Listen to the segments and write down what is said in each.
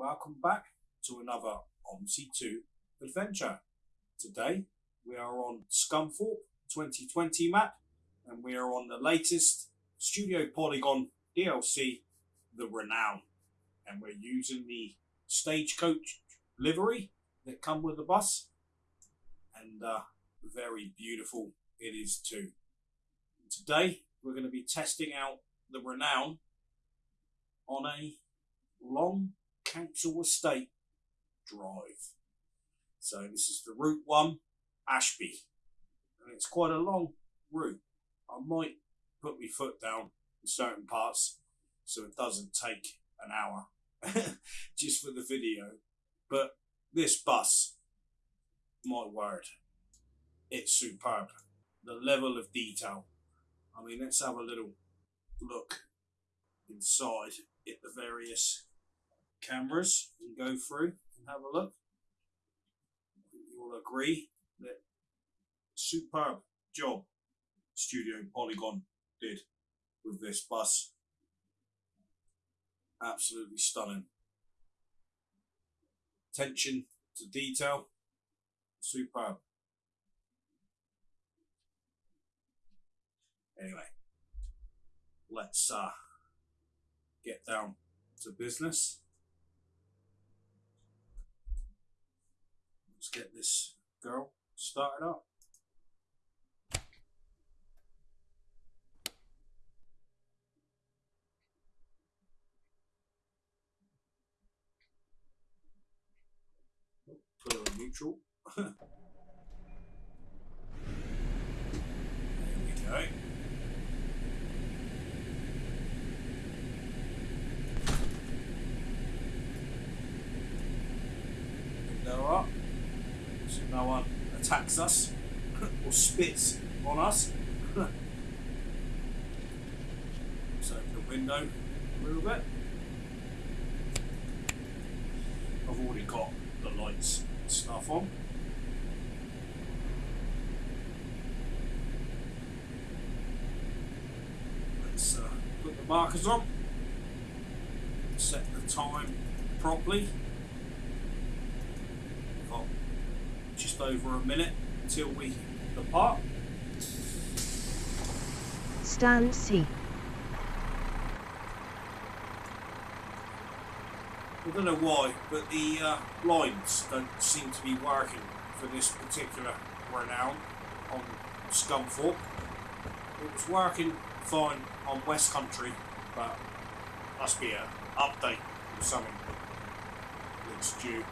welcome back to another OMSI 2 adventure. Today we are on Scunthorpe 2020 map and we are on the latest Studio Polygon DLC, The Renown. And we're using the stagecoach livery that come with the bus and uh, very beautiful it is too. Today we're going to be testing out The Renown on a long council estate drive. So this is the Route 1 Ashby. And it's quite a long route. I might put my foot down in certain parts so it doesn't take an hour just for the video. But this bus, my word, it's superb. The level of detail. I mean, let's have a little look inside at the various cameras and go through and have a look. You will agree that superb job Studio Polygon did with this bus. Absolutely stunning. Attention to detail, superb. Anyway, let's uh, get down to business. Get this girl started up. Put her in neutral. there we go. Window up no one attacks us or spits on us. so open the window a little bit. I've already got the lights and stuff on. Let's uh, put the markers on. Set the time properly. Got just over a minute until we depart. Stand C. I don't know why, but the uh, lines don't seem to be working for this particular renown on Scunthorpe. It was working fine on West Country, but must be an update or something that's due.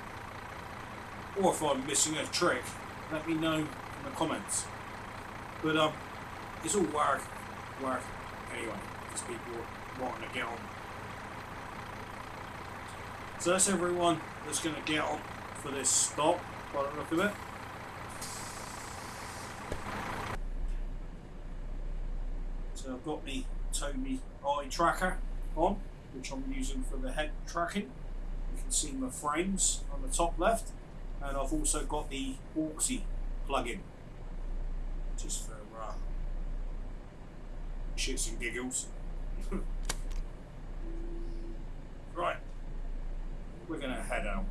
Or if I'm missing a trick, let me know in the comments. But um, it's all work, work anyway, because people wanting to get on so that's everyone that's going to get on for this stop by the look of it. So I've got the Tobii eye tracker on, which I'm using for the head tracking. You can see my frames on the top left, and I've also got the Auxi plug-in, just for uh, shits and giggles. right we're gonna head out.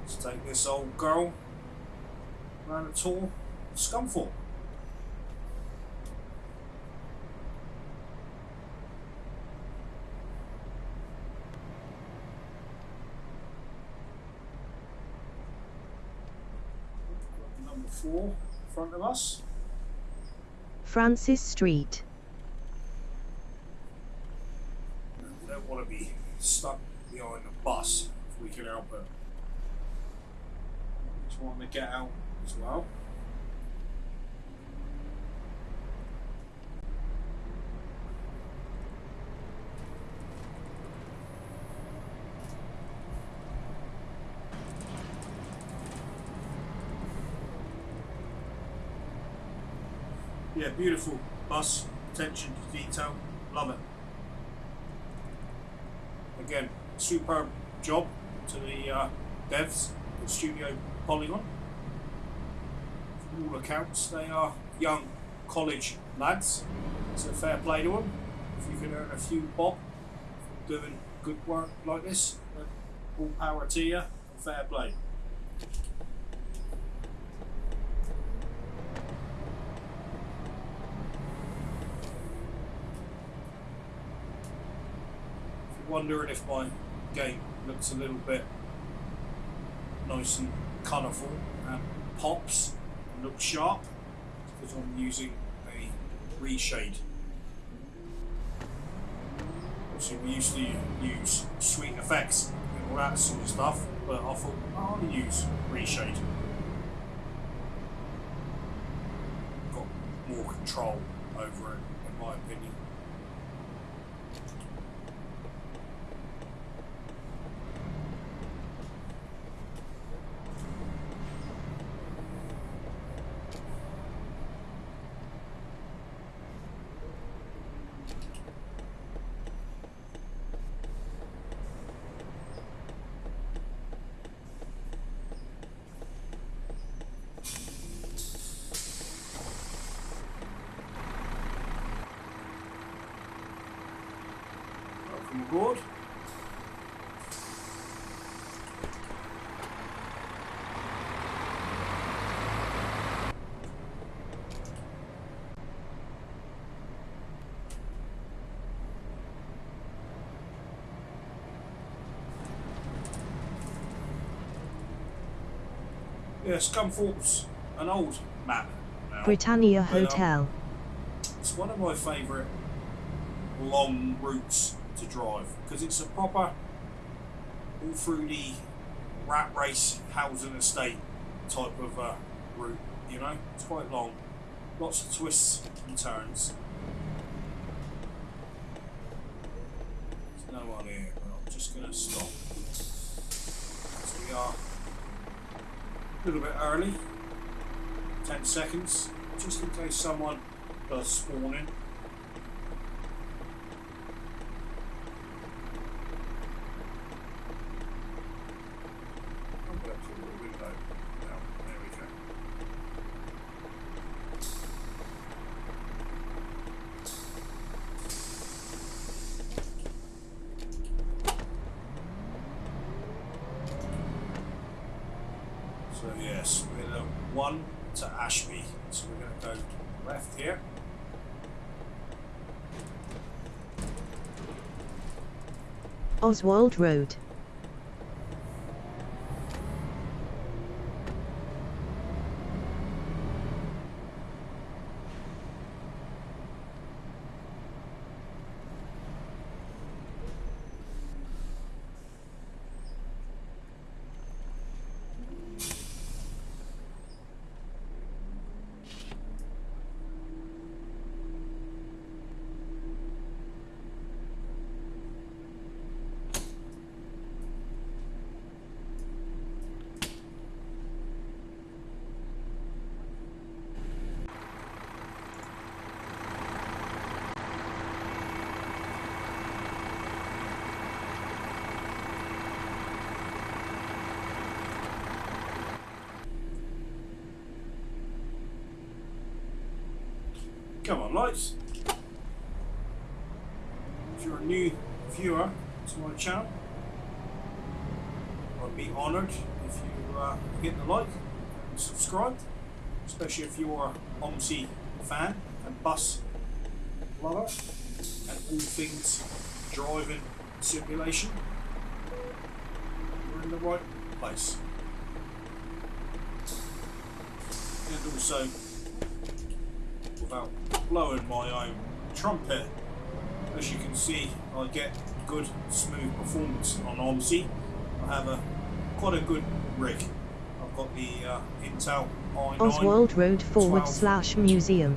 Let's take this old girl around a tour Scunthorpe. Four in front of us. Francis Street. We don't want to be stuck behind a bus if we can help it. Just want to get out as well. Beautiful bus, attention to detail, love it. Again, superb job to the uh, devs at Studio Polygon. From all accounts, they are young college lads, so fair play to them. If you can earn a few bob doing good work like this, all power to you, and fair play. Wondering if my game looks a little bit nice and colourful and pops and looks sharp, because I'm using a reshade. Obviously, we used to use SweetFX and all that sort of stuff, but I thought I'll use reshade. Got more control over it, in my opinion. Welcome aboard. Yeah, Scunthorpe's an old map now. Britannia But, um, Hotel. It's one of my favourite long routes to drive because it's a proper all through the rat race housing estate type of uh, route. You know, it's quite long, lots of twists and turns. There's no one here, but I'm just going to stop. So we are a little bit early, 10 seconds, just in case someone does spawn in. I'll go to the window now. There we go. So yes, we're the one to Ashby. So we're going to go left here. Oswald Road. Come on, lights. If you're a new viewer to my channel, I'd be honoured if you uh, hit the like and subscribe, especially if you're OMSI fan and bus lover and all things driving simulation. You're in the right place. And also without blowing my own trumpet. As you can see, I get good smooth performance on OMSI. I have a quite a good rig. I've got the uh, Intel i9. Oswald Road forward slash museum.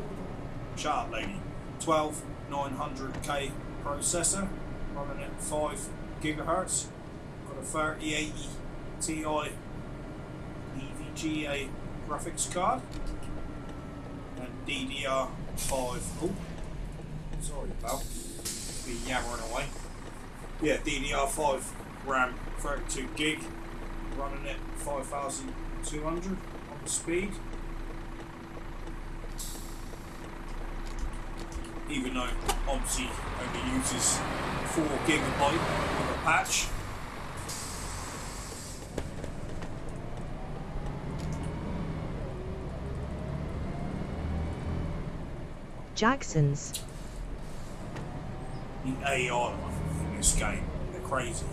Shut lady. 12 900K processor running at 5 gigahertz. Got a 3080 Ti EVGA graphics card and DDR5. Oh, sorry, pal. Be yammering away. Yeah, DDR5 RAM 32 gig running at 5200 on the speed. even though OMSI only uses 4 gigabyte of a patch. Jackson's. The AI in this game, they're crazy.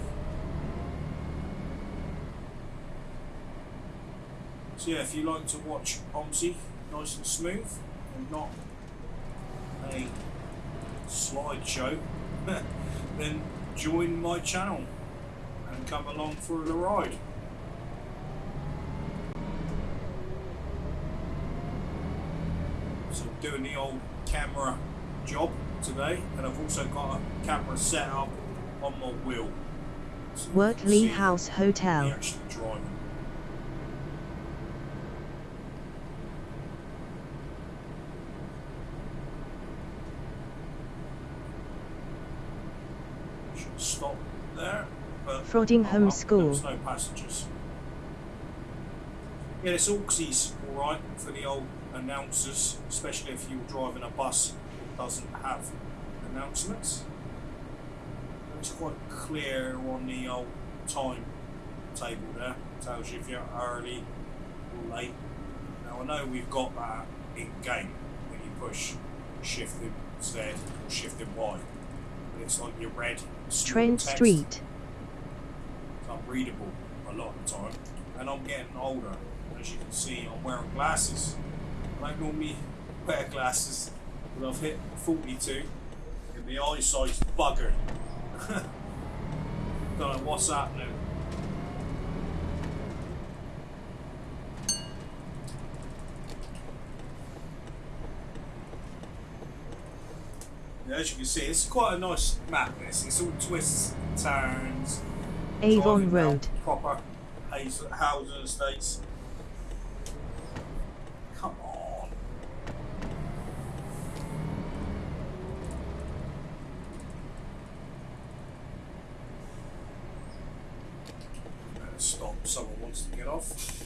So yeah, if you like to watch OMSI nice and smooth and not a slideshow, then join my channel and come along for the ride. So doing the old camera job today and I've also got a camera set up on my wheel. So you can Wortley House Hotel. actually. Should stop there. Frodingham oh School. There's no passengers. Yeah, this Auxie's alright for the old announcers, especially if you're driving a bus that doesn't have announcements. It's quite clear on the old time table there. It Tells you if you're early or late. Now I know we've got that in game when you push shift in Z or shift in Y. But it's like your red Trent text. Street. It's unreadable a lot of the time. And I'm getting older. As you can see, I'm wearing glasses. I don't normally wear glasses, but I've hit 42 and the eyesight's buggered. Don't know what's happening. Yeah, as you can see, it's quite a nice map. This it's all twists, turns, Avon Road. Proper housing estates. Come on. Better stop. Someone wants to get off.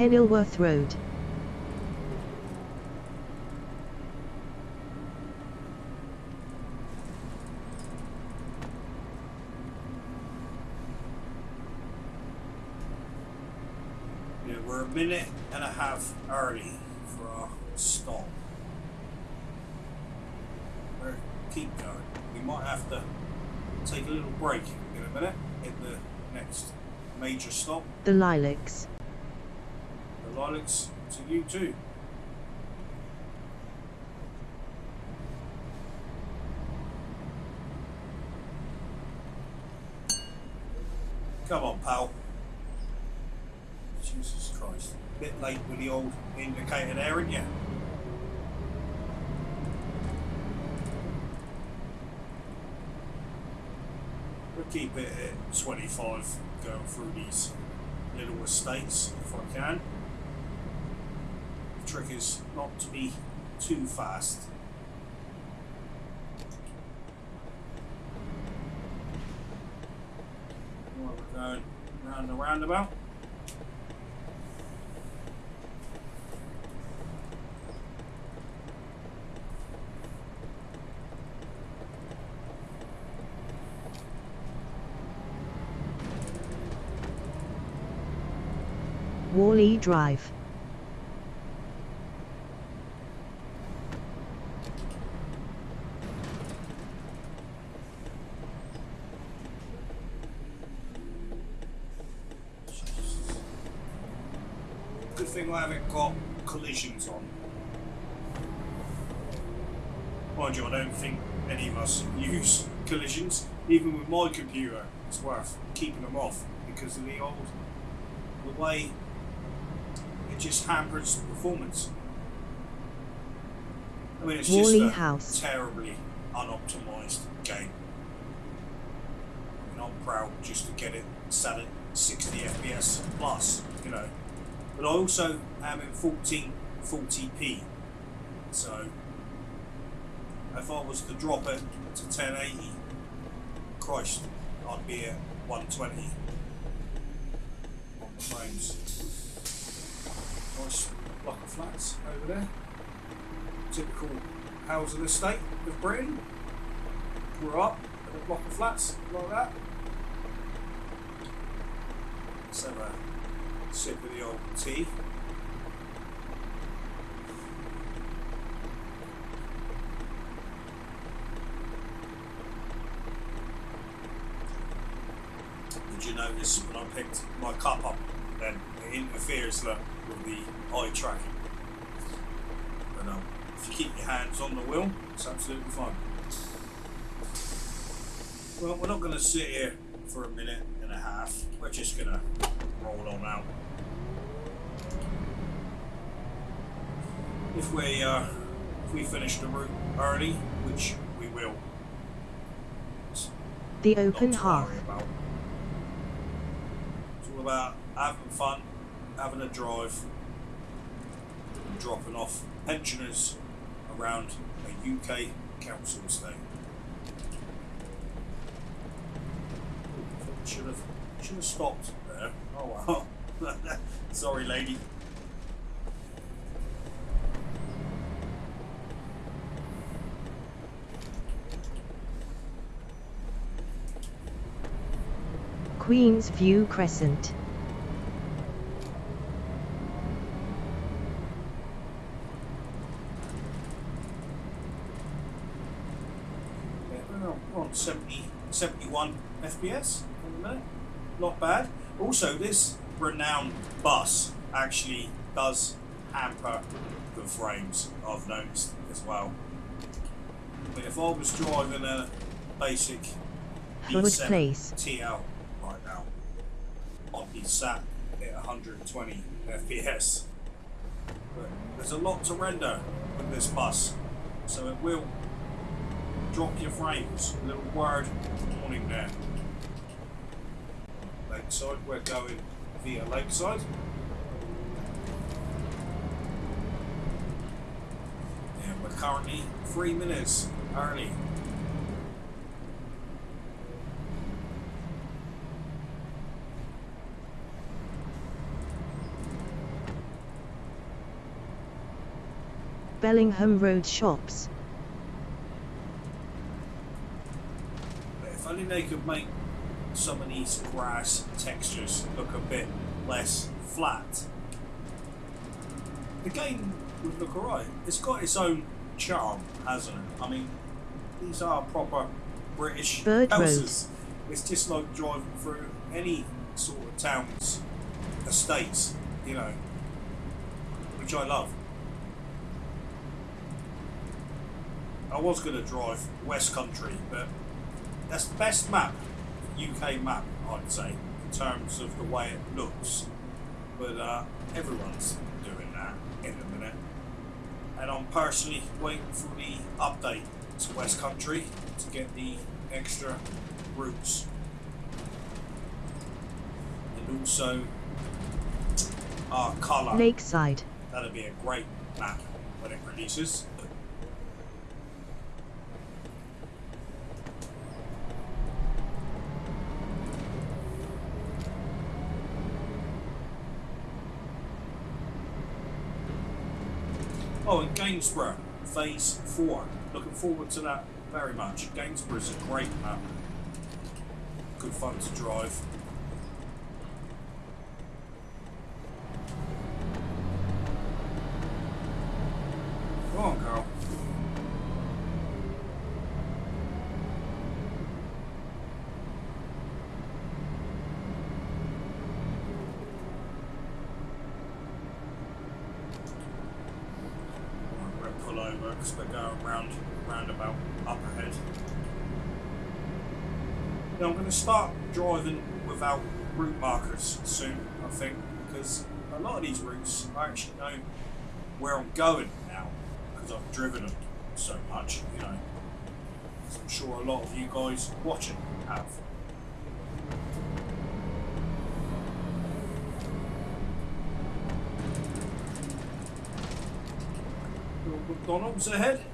Kenilworth Road. Yeah, we're a minute and a half early for our stop. We're keep going. We might have to take a little break in a minute in the next major stop. The Lilacs. The lilacs to you Come on, pal. Jesus Christ. A Bit late with the old indicator there, aren't you? We'll keep it at 25 going through these little estates if I can. Trick is not to be too fast. Right, we're going round the roundabout. Wally Drive. Good thing I haven't got collisions on. Mind you, I don't think any of us use collisions. Even with my computer, it's worth keeping them off because of the old, the way it just hampers performance. I mean, it's just Wally a House. terribly unoptimized game. I mean, I'm proud just to get it set at 60 FPS plus, you know. But I also am in 1440p, so if I was to drop it to 1080, Christ, I'd be at 120 on the frames. Nice block of flats over there. Typical housing estate of Britain. Grew up in a block of flats like that. Let's have a sip of the old tea. Did you notice when I picked my cup up, then it interferes with the eye tracking? But um, if you keep your hands on the wheel, it's absolutely fine. Well, we're not going to sit here for a minute and a half. We're just going to roll on out. If we uh, if we finish the route early, which we will, The open to half. worry about. It's about having fun, having a drive, and dropping off pensioners around a UK council estate. Should have should have stopped there. Oh well. Sorry, lady. Queen's View Crescent. On- we're 70, 71 FPS in a minute. Not bad. Also, this renowned bus actually does hamper the frames, I've noticed as well. But if I was driving a basic Hood B7 Place. TL Be sat at 120 FPS. But there's a lot to render with this bus, so it will drop your frames. A little word warning there. Lakeside, we're going via Lakeside. And we're currently three minutes early. Bellingham Road Shops. If only they could make some of these grass textures look a bit less flat. The game would look alright. It's got its own charm, hasn't it? I mean, these are proper British Bird Road. houses. It's just like driving through any sort of town's estates, you know, which I love. I was going to drive West Country, but that's the best map, UK map, I'd say, in terms of the way it looks. But uh, everyone's doing that in a minute. And I'm personally waiting for the update to West Country to get the extra routes. And also our colour. Lakeside. That'll be a great map when it releases. Oh, and Gainsborough, Phase 4. Looking forward to that very much. Gainsborough's a great map. Good fun to drive. soon, I think, because a lot of these routes I actually know where I'm going now because I've driven them so much, you know. I'm sure a lot of you guys watching have. McDonald's ahead.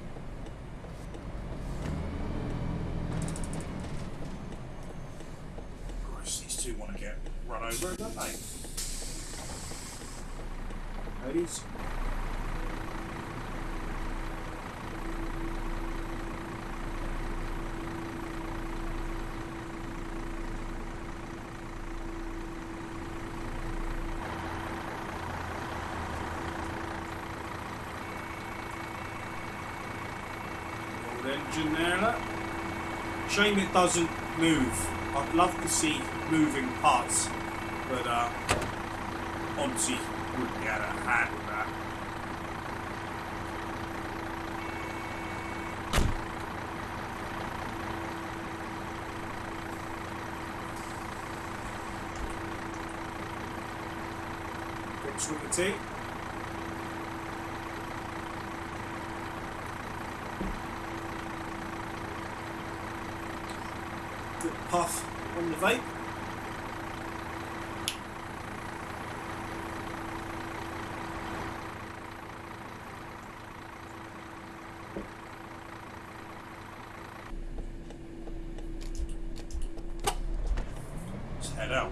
Look. Shame it doesn't move. I'd love to see moving parts, but uh, obviously wouldn't be able to handle that. Good puff on the vape. Let's head out.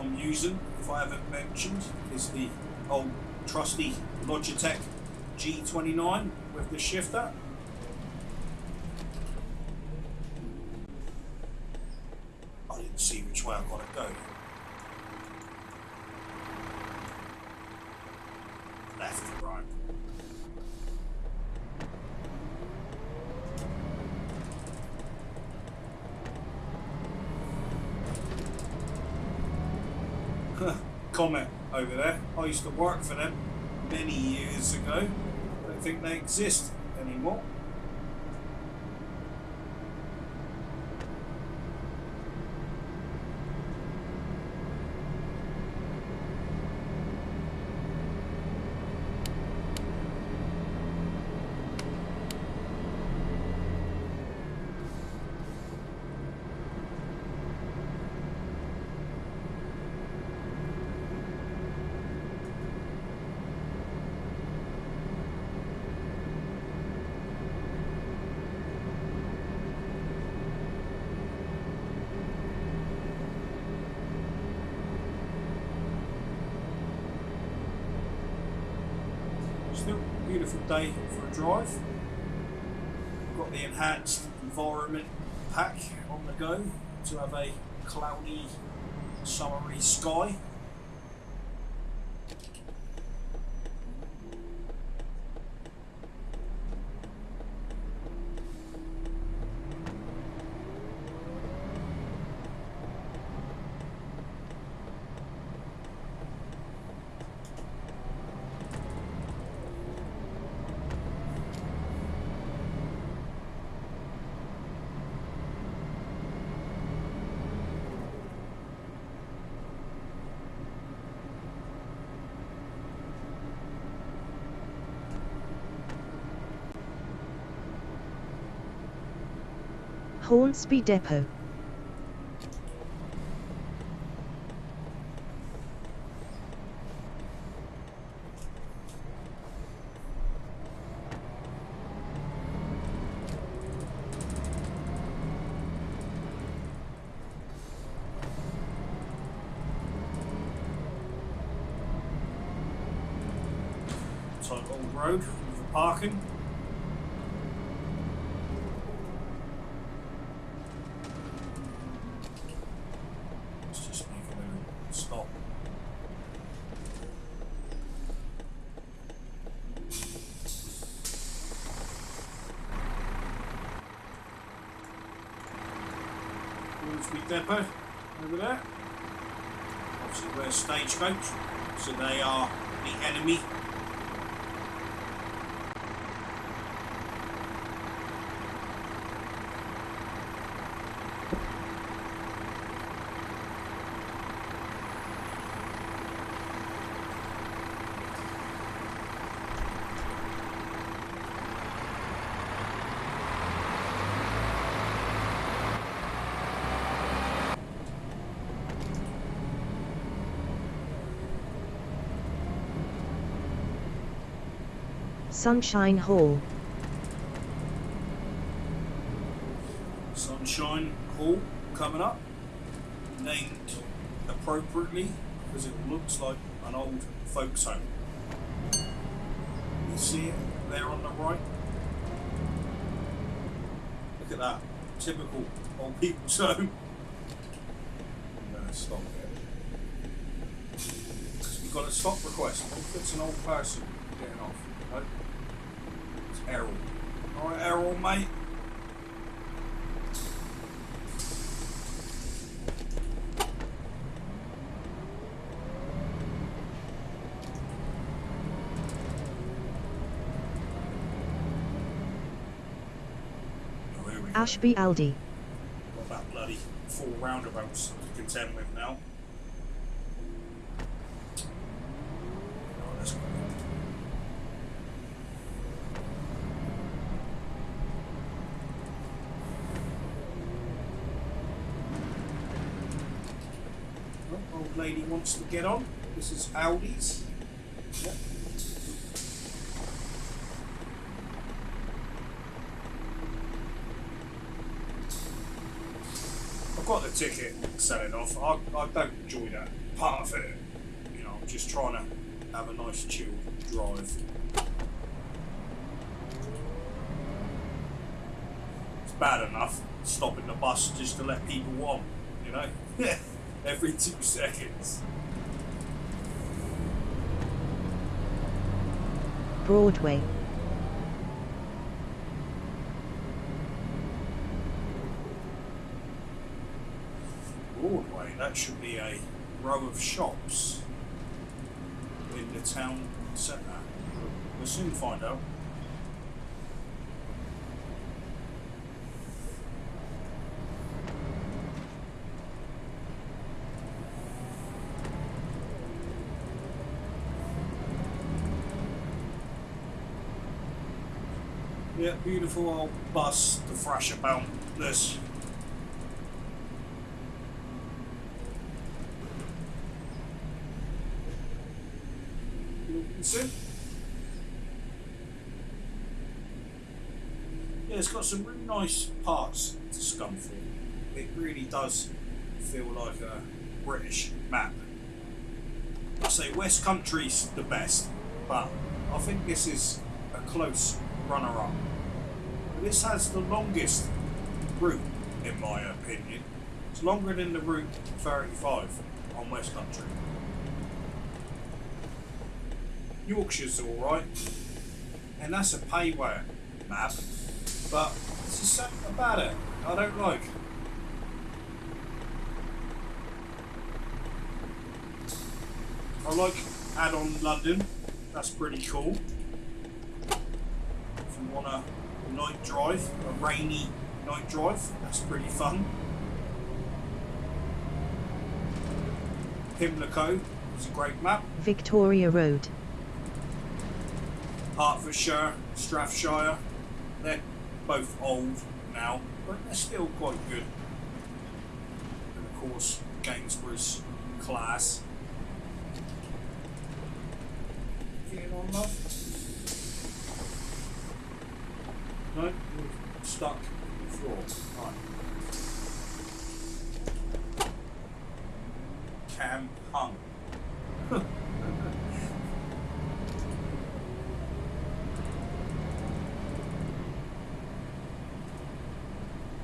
I'm using, if I haven't mentioned, is the old trusty Logitech G29 with the shifter. I didn't see which way I gotta go. Left or right? Comment over there. I used to work for them many years ago. I don't think they exist anymore. Still a beautiful day for a drive. Got the enhanced environment pack on the go to have a cloudy, summery sky. Hornsby Depot. Type old road for parking. Let's just make a little stop. Hornsby Depot. over there. Obviously, we're stagecoach, so they are the enemy. Sunshine Hall. Sunshine Hall coming up, named appropriately because it looks like an old folks home. You see it there on the right? Look at that. Typical old people's home. I'm gonna stop it. We've got a stop request. It's an old person getting off, Errol. Alright, Errol, mate. Oh, here we go. Ashby Aldi. Got that bloody four roundabouts to contend with now. Oh, that's great. Oh, wants to get on. This is Audi's. Yep. I've got the ticket selling off. I, I don't enjoy that part of it. You know, I'm just trying to have a nice chill drive. It's bad enough stopping the bus just to let people on, you know? Every two seconds. Broadway. Broadway, that should be a row of shops in the town centre. We'll soon find out. Yeah, beautiful old bus to thrash about this. Wilkinson. Yeah, it's got some really nice parts to Scunthorpe. It really does feel like a British map. I say West Country's the best, but I think this is a close runner-up. This has the longest route, in my opinion. It's longer than the route 35 on West Country. Yorkshire's alright, and that's a payware map, but there's something about it I don't like. I like add-on London, that's pretty cool. If you want a night drive, a rainy night drive, that's pretty fun. Pimlico is a great map. Victoria Road. Hertfordshire, Strathshire, they're both old now, but they're still quite good. And of course, Gainsborough's class. Getting on, love? No, stuck floor. Right. Cam hung.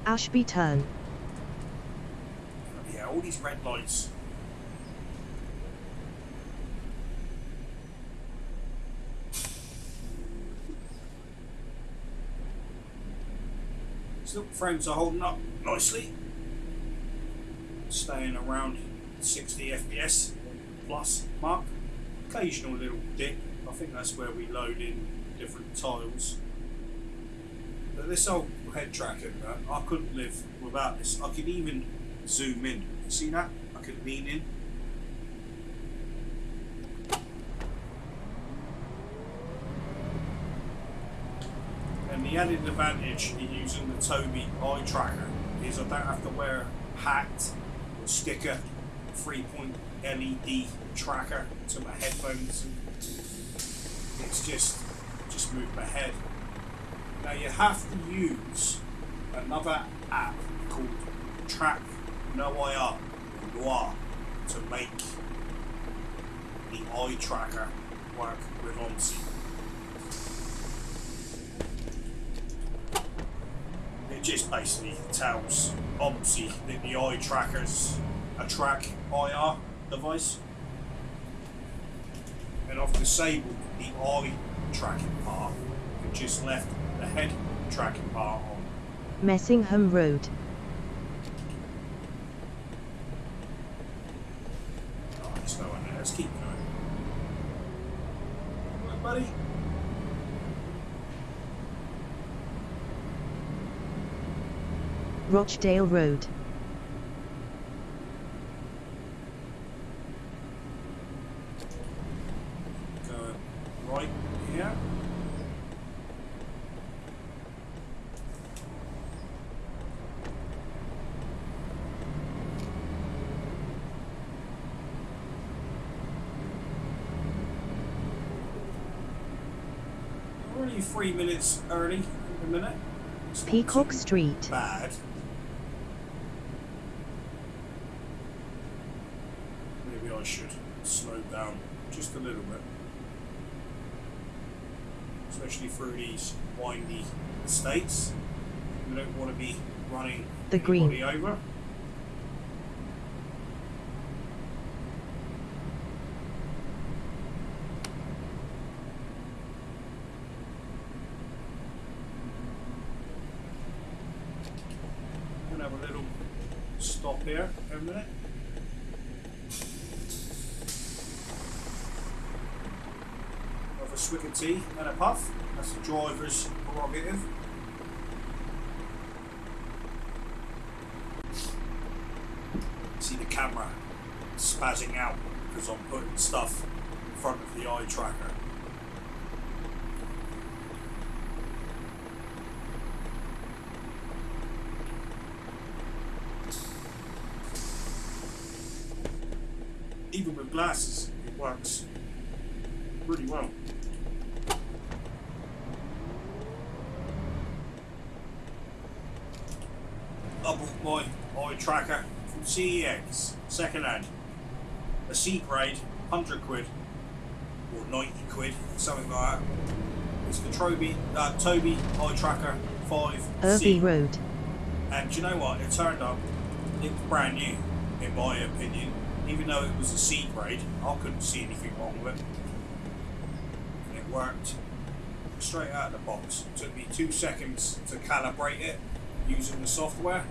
Ashby Turn. Yeah, all these red lights. Frames are holding up nicely. staying around 60 FPS plus mark. Occasional little dip. I think that's where we load in different tiles. But this old head tracker, I couldn't live without this. I could even zoom in. You see that? I could lean in. And the added advantage in using the Tobii eye tracker is I don't have to wear a hat or sticker, three point LED tracker to my headphones. It's just just move my head. Now you have to use another app called Track No IR Noir to make the eye tracker work with OMSI. Just basically tells OMSI that the eye tracker's a track IR device. And I've disabled the eye tracking part and just left the head tracking part on. Messingham Road. Oh, there's no one there. Let's keep going. Come on, buddy. Rochdale Road. Right here. We're only three minutes early at the minute. It's Peacock Street. Bad. Maybe I should slow down just a little bit. Especially through these windy estates. We don't want to be running The green. over. Have a little stop here for a minute. Have a swig of tea and a puff. That's the driver's prerogative. See the camera spazzing out because I'm putting stuff in front of the eye tracker. Even with glasses, it works pretty well. I bought my eye tracker from CEX, second hand. C grade, 100 quid, or 90 quid, something like that. It's the Tobii, uh, Tobii eye tracker 5C. Irby Road. And do you know what? It turned up, it was brand new, in my opinion. Even though it was a C grade, I couldn't see anything wrong with it. And it worked straight out of the box. It took me two seconds to calibrate it using the software.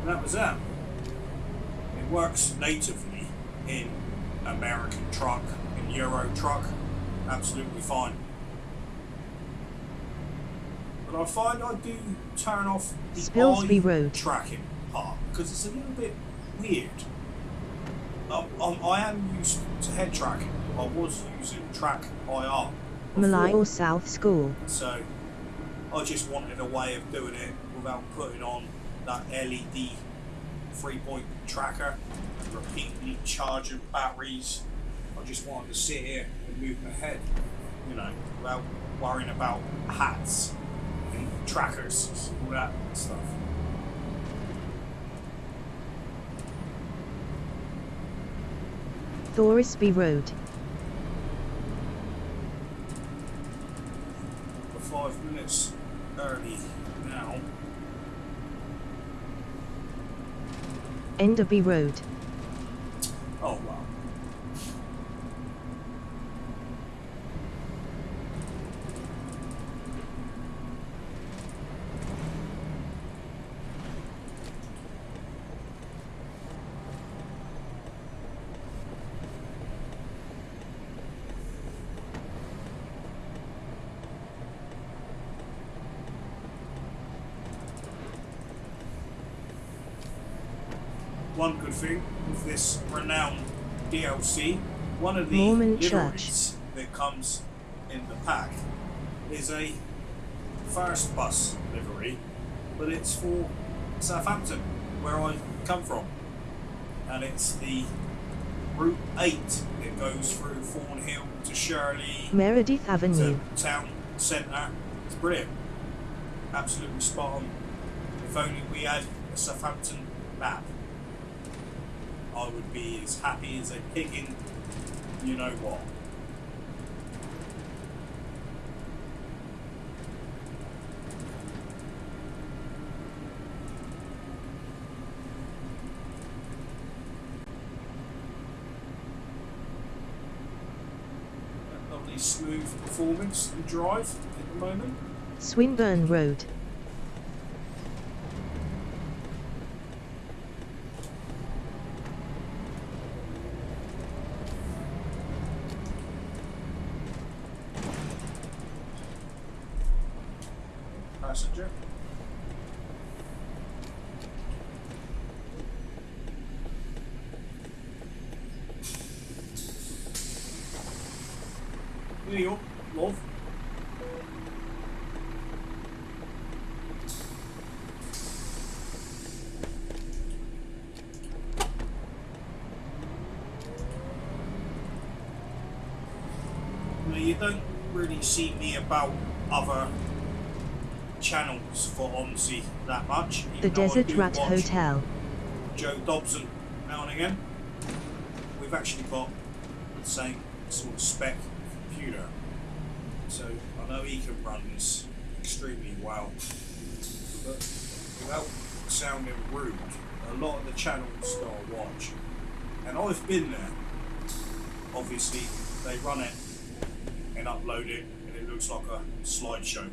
And that was that. It works natively in American truck, in Euro truck, absolutely fine. But I find I do turn off the Spilsby Road. tracking part because it's a little bit weird. Um, um, I am used to head tracking. I was using track IR. before. Malio South School. So I just wanted a way of doing it without putting on that LED three point tracker repeatedly charging batteries. I just wanted to sit here and move my head, you know, without worrying about hats and trackers, all that stuff. Thorisby Road. We're five minutes early now. Enderby Road. Oh wow. Thing with this renowned DLC, one of the Mormon liveries that comes in the pack is a first bus livery, but it's for Southampton, where I come from, and it's the Route 8 that goes through Thornhill to Shirley Meredith Avenue. to town centre. It's brilliant. Absolutely spot on. If only we had a Southampton map, would be as happy as a pig in you know what. Smooth performance and drive at the moment. Swinburne Road. passenger. Here you go, love. Now, you don't really see me about other channels for OMSI that much. The Desert Rat Hotel. Joe Dobson now and again. We've actually got the same sort of spec computer, so I know he can run this extremely well. But without sounding rude, a lot of the channels that I watch, and I've been there. Obviously, they run it and upload it looks like a slideshow.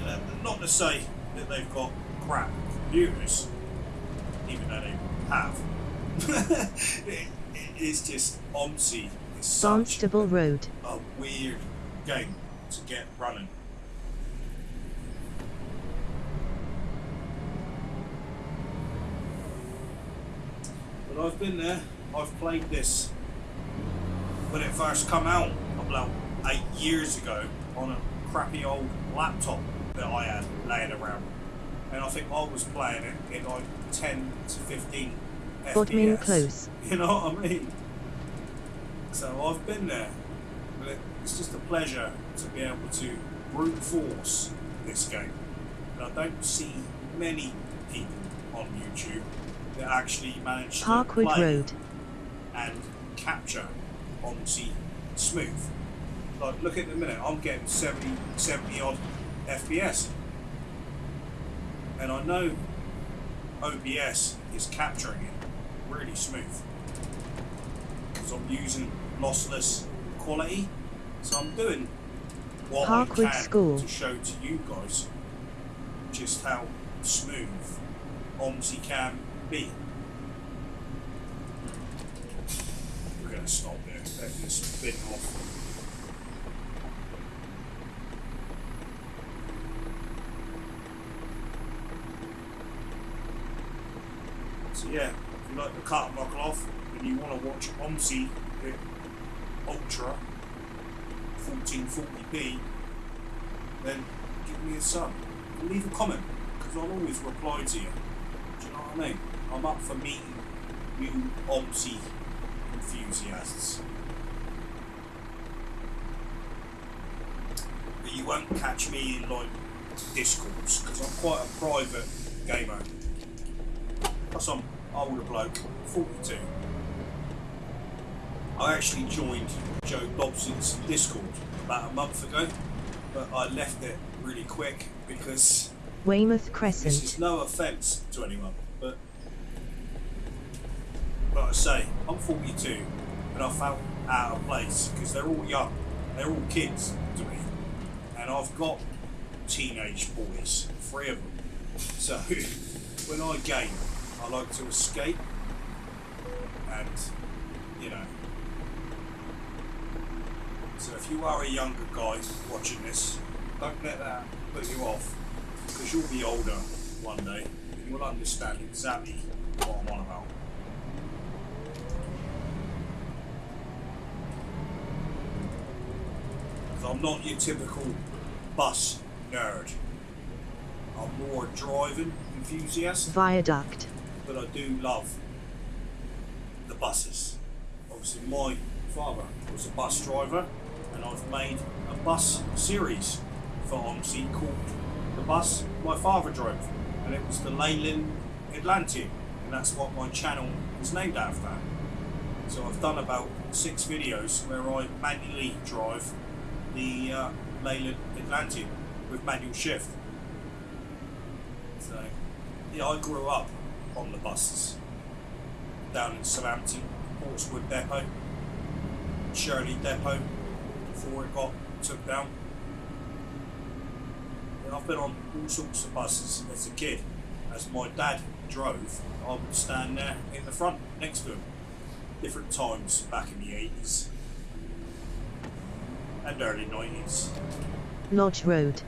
Uh, not to say that they've got crap computers, even though they have. it, it is just OMSI is such Barnstable Road. a weird game to get running. But I've been there. I've played this when it first come out about eight years ago on a crappy old laptop that I had laying around, and I think I was playing it in like ten to fifteen Bodmin FPS. Close. You know what I mean? So I've been there, but it's just a pleasure to be able to brute force this game. And I don't see many people on YouTube that actually manage to Parkwood play Road. and capture OMSI smooth. Like, look at the minute, I'm getting 70, 70 odd FPS. And I know OBS is capturing it really smooth. Because I'm using lossless quality. So I'm doing what Parkwood I can School. to show to you guys just how smooth OMSI can be. We're going to stop Let this spin off. So yeah, if you like the cut buckle off and you want to watch OMSI Ultra 1440p, then give me a sub. And leave a comment, because I'll always reply to you. Do you know what I mean? I'm up for meeting new OMSI enthusiasts. But you won't catch me in like Discord, because I'm quite a private gamer. Plus I'm older bloke, 42. I actually joined Joe Dobson's Discord about a month ago, but I left it really quick because Weymouth Crescent. this is no offence to anyone, but like I say, I'm 42 and I felt out of place because they're all young, they're all kids to me, and I've got teenage boys, three of them. So when I game, I like to escape, and you know. So if you are a younger guy watching this, don't let that put you off because you'll be older one day, and you'll understand exactly what I'm on about. I'm not your typical bus nerd. I'm more driving enthusiast Viaduct. but I do love the buses. Obviously, my father was a bus driver, and I've made a bus series for OMSI called The Bus My Father Drove, and it was the Leyland Atlantean, and that's what my channel is named after. So I've done about six videos where I manually drive the uh, Leyland Atlantean with manual shift. So, yeah, I grew up on the buses down in Southampton, Portswood Depot, Shirley Depot before it got took down. And I've been on all sorts of buses as a kid. As my dad drove, I would stand there in the front next to him. Different times back in the 80s and early 90s. Lodge Road.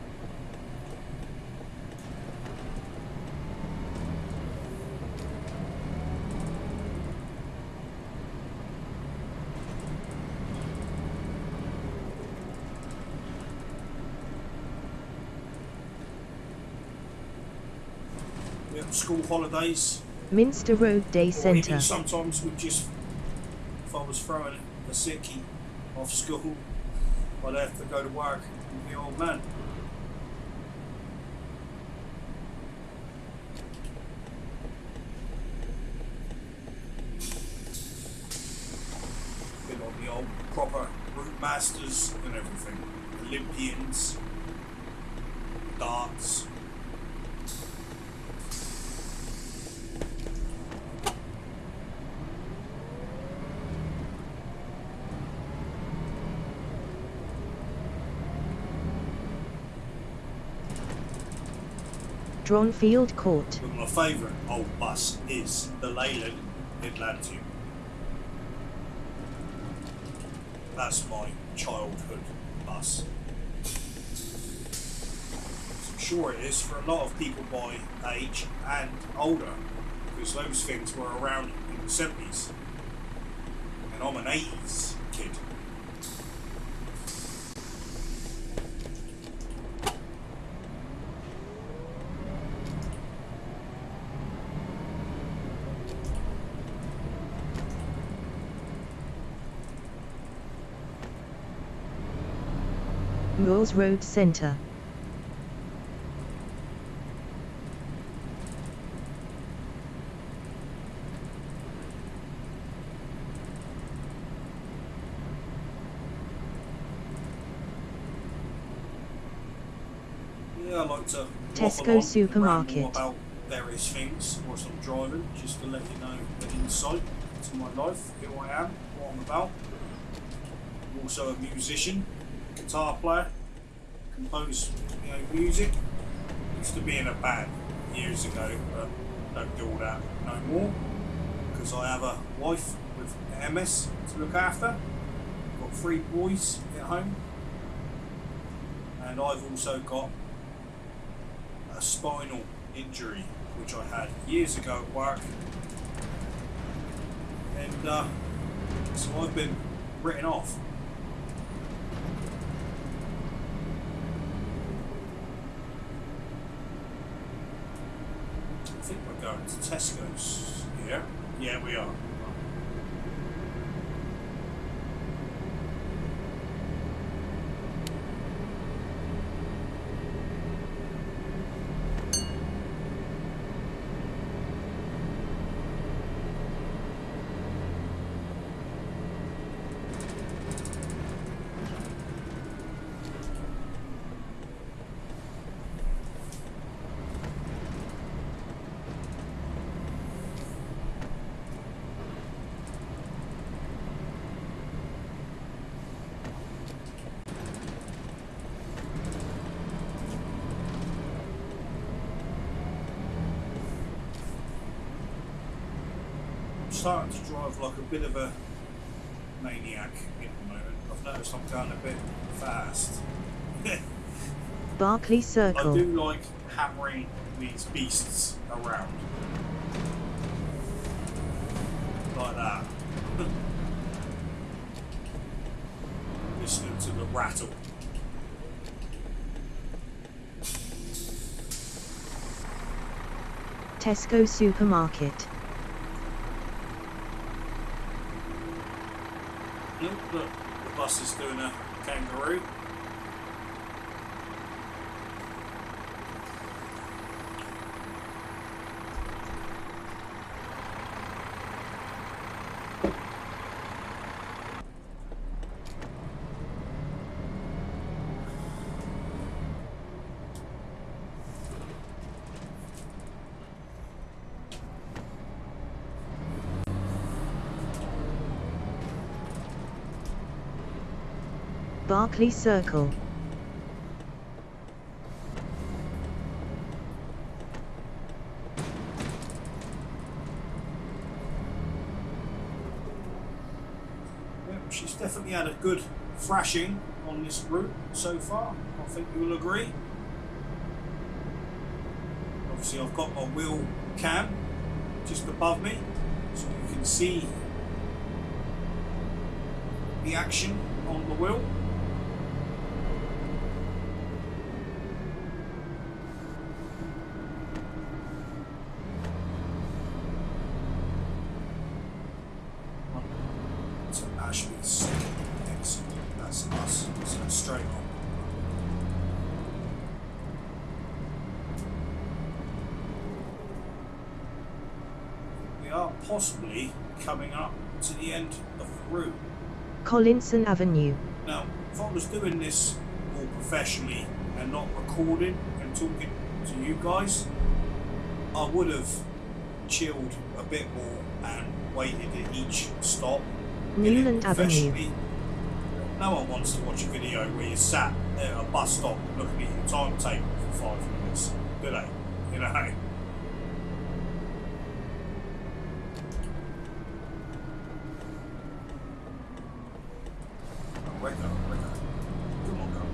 School holidays, Minster Road Day Centre. sometimes we just, if I was throwing a sickie off school, I'd have to go to work with the old man. Been on the old proper route masters and everything. Olympians, Dronfield Court. But my favourite old bus is the Leyland Atlantean. That's my childhood bus. I'm sure it is for a lot of people my age and older, because those things were around in the 70s. And I'm an 80s kid. Road Centre. Yeah, I like to Tesco supermarket. about various things whilst I'm driving, just to let you know an insight to my life, who I am, what I'm about. I'm also a musician, guitar player, compose you know, music. Used to be in a band years ago, but don't do all that no more because I have a wife with MS to look after. I've Got three boys at home, and I've also got a spinal injury which I had years ago at work. And uh, so I've been written off. I think we're going to Tesco's here. Yeah, we are. I'm starting to drive like a bit of a maniac at the moment. I've noticed I'm going a bit fast. Barclay Circle. I do like hammering these beasts around. Like that. Listening to the rattle. Tesco supermarket. Look, look, is doing a kangaroo. Barclay Circle. Yeah, she's definitely had a good thrashing on this route so far. I think you will agree. Obviously, I've got my wheel cam just above me, so you can see the action on the wheel. to Ashby's second exit. That's us. So straight on. We are possibly coming up to the end of the route. Collinson Avenue. Now, if I was doing this more professionally and not recording and talking to you guys, I would have chilled a bit more and waited at each stop. Newland Avenue. No one wants to watch a video where you sat at a bus stop looking at your timetable for five minutes, do they? You know? Oh, wake up, wake up. Come on, come.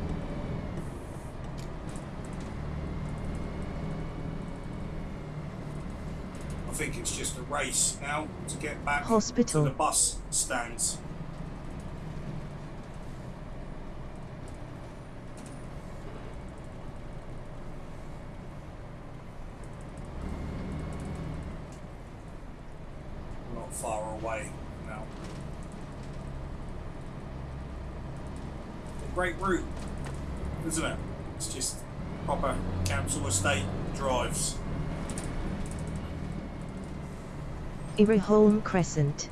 I think it's just a race now to get back Hospital. to the bus stands. Not far away now. A great route, isn't it? It's just proper council estate drives. Iraholm Crescent.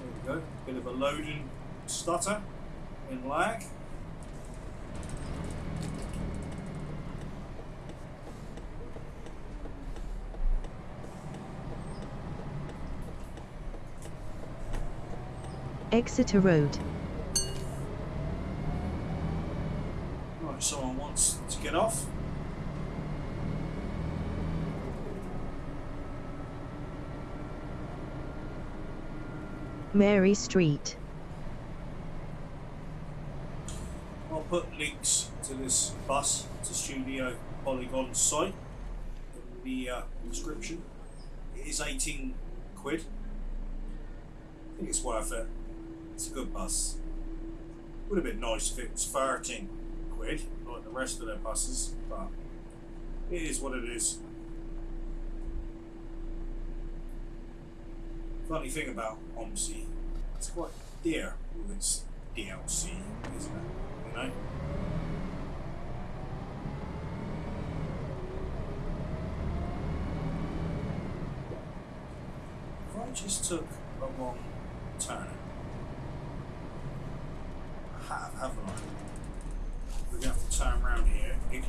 There we go. Bit of a loading stutter in lag. Exeter Road. Right, someone wants to get off. Mary Street. I'll put links to this bus to Studio Polygon site in the uh, description. It is 18 quid. I think it's worth it. Good bus. Would have been nice if it was 13 quid, like the rest of their buses, but it is what it is. Funny thing about OMSI, it's quite dear with its DLC, isn't it? You know? If I just took a wrong turn,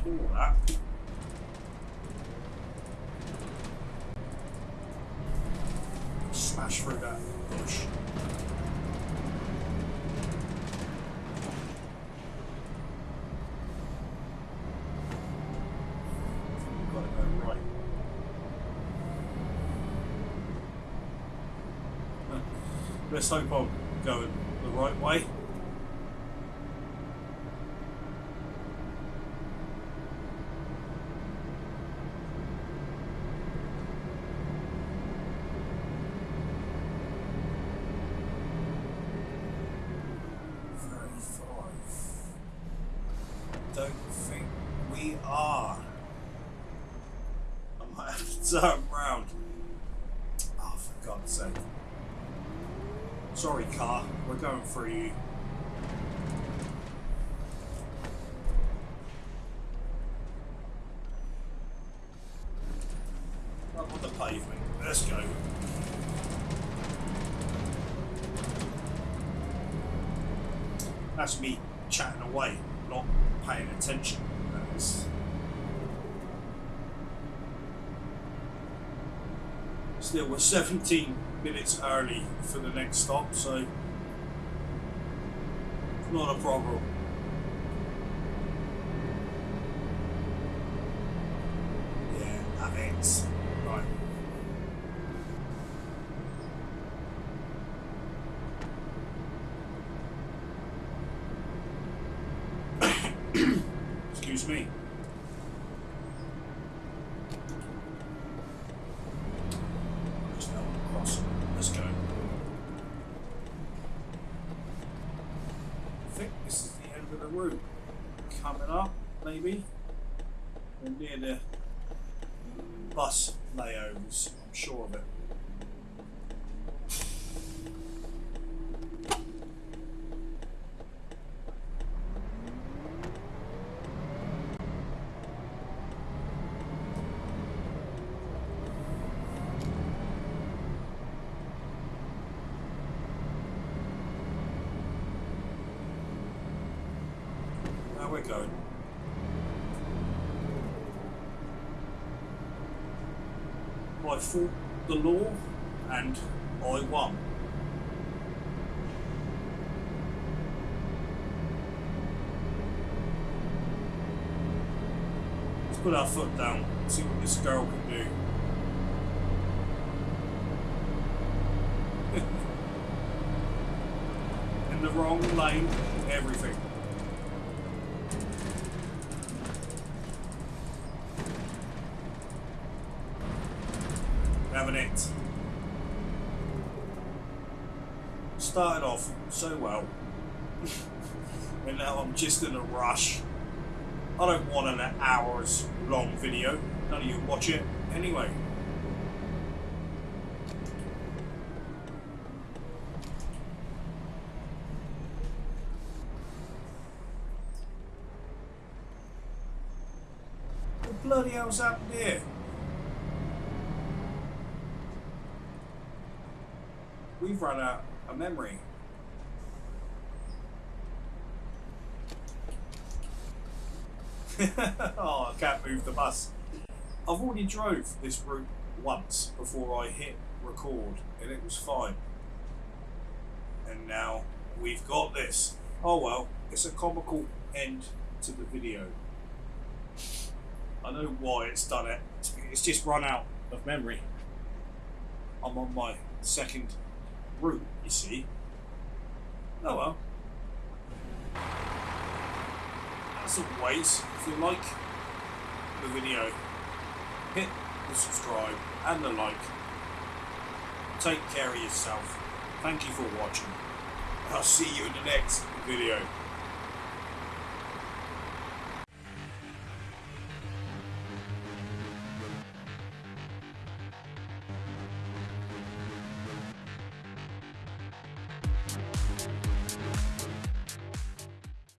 porra. Ah. Smash through that bush. let's hope I'm going the right way. Still, we're 17 minutes early for the next stop, so not a problem. Yeah, have it. Right. Excuse me. There's no one crossing. Let's go. I think this is the end of the route. Coming up, maybe. We're near the bus layovers, I'm sure of it. Now we're going. I fought the law and I won. Let's put our foot down, and see what this girl can do. In the wrong lane, everything. It. Started off so well, and now I'm just in a rush. I don't want an hours long video. None of you watch it anyway. Bloody hell's happened here? We've run out of memory. oh, I can't move the bus. I've already drove this route once before I hit record and it was fine. And now we've got this. Oh well, it's a comical end to the video. I know why it's done it. It's just run out of memory. I'm on my second route, you see. Oh well. As always, if you like the video, hit the subscribe and the like. Take care of yourself. Thank you for watching. I'll see you in the next video.